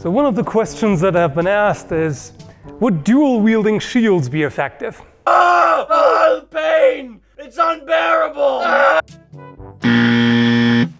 So one of the questions that have been asked is, would dual wielding shields be effective? Ah! Oh, The pain! It's unbearable!